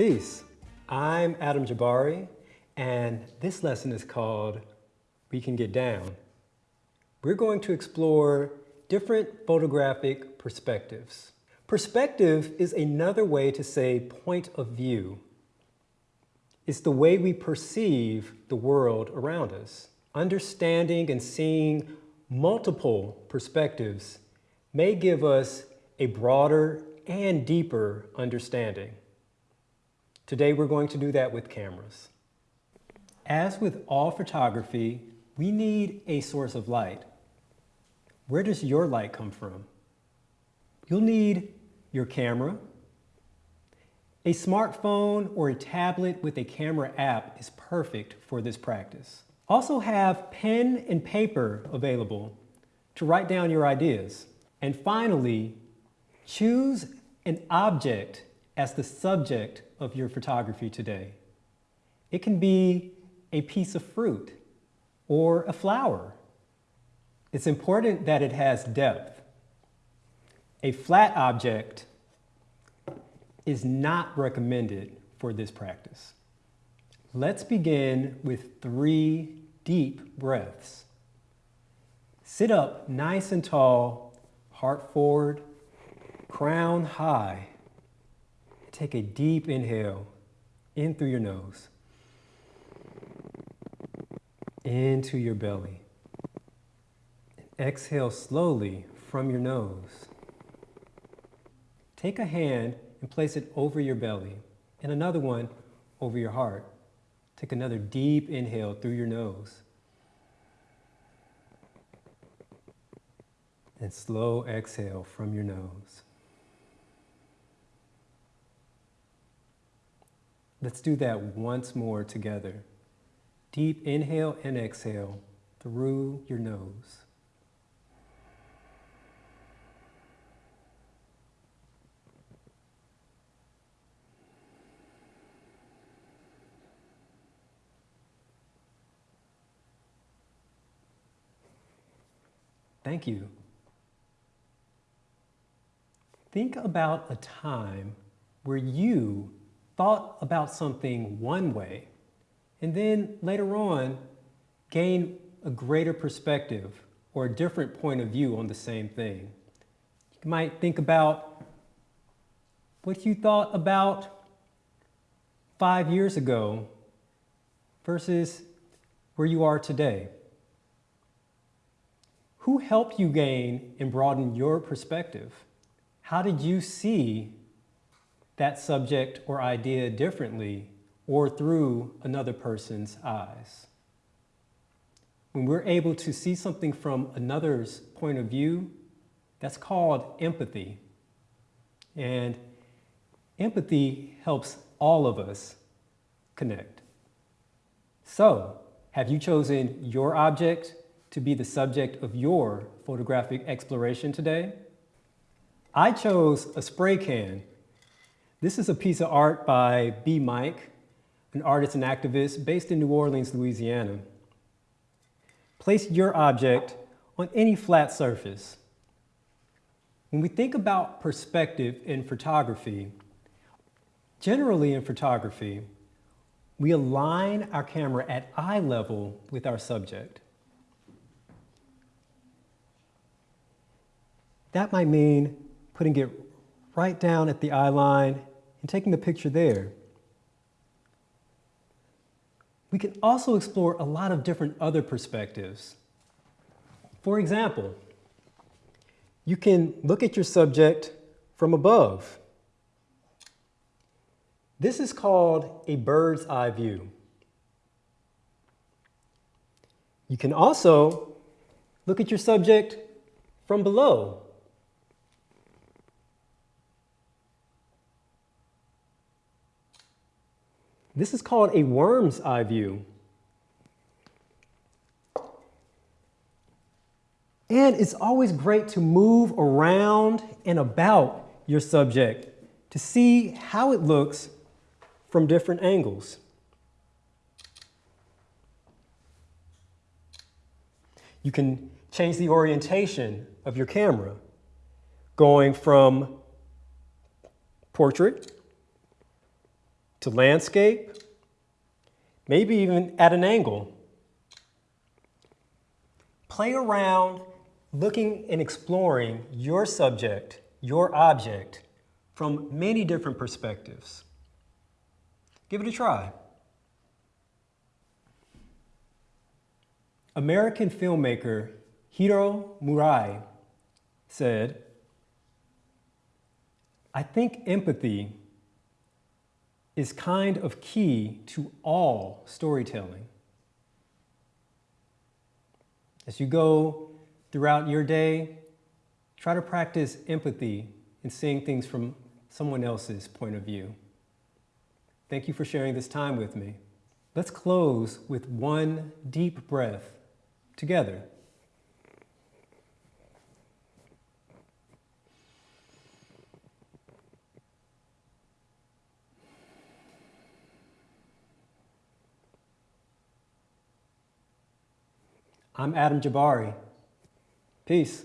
Peace. I'm Adam Jabari, and this lesson is called We Can Get Down. We're going to explore different photographic perspectives. Perspective is another way to say point of view. It's the way we perceive the world around us. Understanding and seeing multiple perspectives may give us a broader and deeper understanding. Today we're going to do that with cameras. As with all photography, we need a source of light. Where does your light come from? You'll need your camera. A smartphone or a tablet with a camera app is perfect for this practice. Also have pen and paper available to write down your ideas. And finally, choose an object as the subject of your photography today. It can be a piece of fruit or a flower. It's important that it has depth. A flat object is not recommended for this practice. Let's begin with three deep breaths. Sit up nice and tall, heart forward, crown high. Take a deep inhale in through your nose, into your belly. Exhale slowly from your nose. Take a hand and place it over your belly and another one over your heart. Take another deep inhale through your nose. And slow exhale from your nose. Let's do that once more together. Deep inhale and exhale through your nose. Thank you. Think about a time where you thought about something one way, and then later on gain a greater perspective or a different point of view on the same thing. You might think about what you thought about five years ago versus where you are today. Who helped you gain and broaden your perspective? How did you see that subject or idea differently or through another person's eyes. When we're able to see something from another's point of view, that's called empathy. And empathy helps all of us connect. So, have you chosen your object to be the subject of your photographic exploration today? I chose a spray can this is a piece of art by B. Mike, an artist and activist based in New Orleans, Louisiana. Place your object on any flat surface. When we think about perspective in photography, generally in photography, we align our camera at eye level with our subject. That might mean putting it right down at the eye line and taking the picture there. We can also explore a lot of different other perspectives. For example, you can look at your subject from above. This is called a bird's eye view. You can also look at your subject from below. This is called a worm's eye view. And it's always great to move around and about your subject to see how it looks from different angles. You can change the orientation of your camera, going from portrait to landscape, maybe even at an angle. Play around looking and exploring your subject, your object, from many different perspectives. Give it a try. American filmmaker Hiro Murai said, I think empathy is kind of key to all storytelling. As you go throughout your day, try to practice empathy and seeing things from someone else's point of view. Thank you for sharing this time with me. Let's close with one deep breath together. I'm Adam Jabari. Peace.